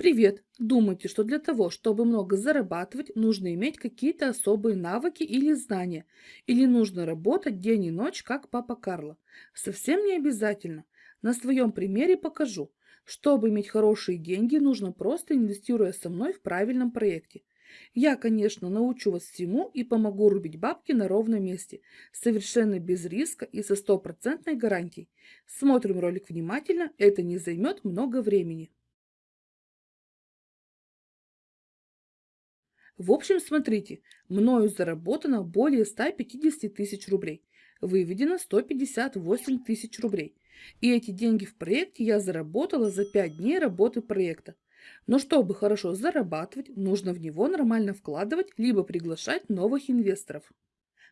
Привет! Думаете, что для того, чтобы много зарабатывать, нужно иметь какие-то особые навыки или знания? Или нужно работать день и ночь, как папа Карло? Совсем не обязательно. На своем примере покажу. Чтобы иметь хорошие деньги, нужно просто инвестируя со мной в правильном проекте. Я, конечно, научу вас всему и помогу рубить бабки на ровном месте, совершенно без риска и со стопроцентной гарантией. Смотрим ролик внимательно, это не займет много времени. В общем, смотрите, мною заработано более 150 тысяч рублей. Выведено 158 тысяч рублей. И эти деньги в проекте я заработала за 5 дней работы проекта. Но чтобы хорошо зарабатывать, нужно в него нормально вкладывать, либо приглашать новых инвесторов.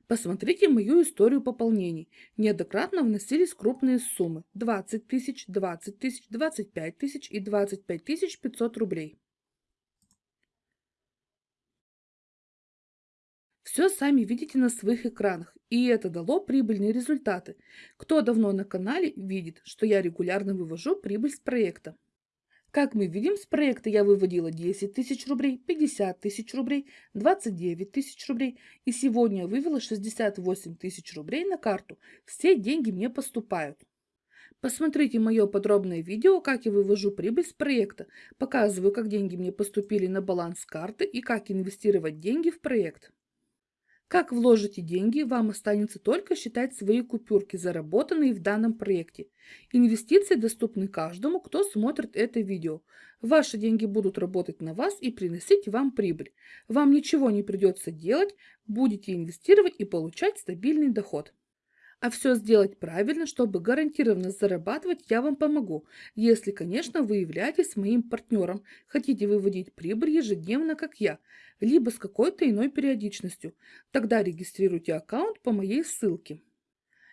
Посмотрите мою историю пополнений. Неоднократно вносились крупные суммы 20 тысяч, 20 тысяч, 25 тысяч и 25 тысяч 500 рублей. Все сами видите на своих экранах, и это дало прибыльные результаты. Кто давно на канале, видит, что я регулярно вывожу прибыль с проекта. Как мы видим, с проекта я выводила 10 тысяч рублей, 50 тысяч рублей, 29 тысяч рублей и сегодня вывела 68 тысяч рублей на карту. Все деньги мне поступают. Посмотрите мое подробное видео, как я вывожу прибыль с проекта. Показываю, как деньги мне поступили на баланс карты и как инвестировать деньги в проект. Как вложите деньги, вам останется только считать свои купюрки, заработанные в данном проекте. Инвестиции доступны каждому, кто смотрит это видео. Ваши деньги будут работать на вас и приносить вам прибыль. Вам ничего не придется делать, будете инвестировать и получать стабильный доход. А все сделать правильно, чтобы гарантированно зарабатывать, я вам помогу, если, конечно, вы являетесь моим партнером, хотите выводить прибыль ежедневно, как я, либо с какой-то иной периодичностью. Тогда регистрируйте аккаунт по моей ссылке.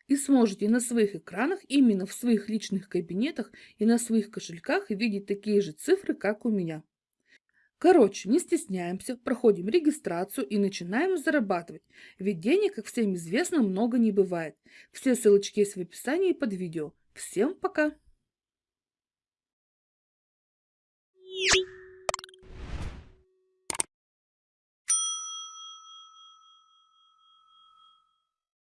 И сможете на своих экранах, именно в своих личных кабинетах и на своих кошельках видеть такие же цифры, как у меня. Короче, не стесняемся, проходим регистрацию и начинаем зарабатывать. Ведь денег, как всем известно, много не бывает. Все ссылочки есть в описании под видео. Всем пока!